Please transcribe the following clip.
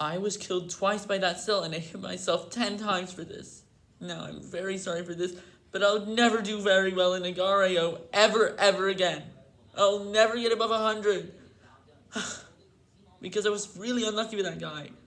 I was killed twice by that cell and I hit myself 10 times for this. Now, I'm very sorry for this, but I'll never do very well in Agar.io ever, ever again. I'll never get above 100. because I was really unlucky with that guy.